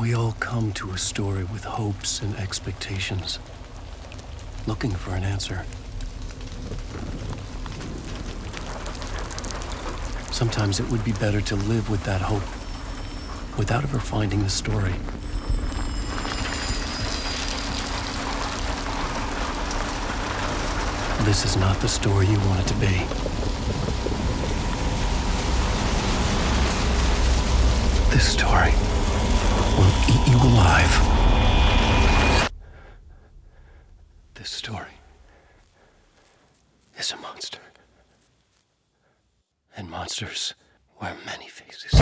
We all come to a story with hopes and expectations, looking for an answer. Sometimes it would be better to live with that hope without ever finding the story. This is not the story you want it to be. This story will eat you alive. This story is a monster. And monsters wear many faces.